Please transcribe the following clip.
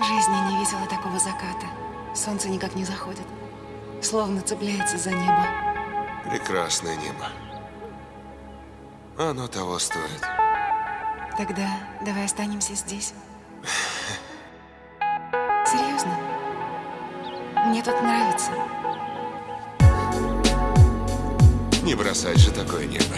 В жизни не видела такого заката. Солнце никак не заходит. Словно цепляется за небо. Прекрасное небо. Оно того стоит. Тогда давай останемся здесь. Серьезно? Мне тут нравится. Не бросать же такое небо.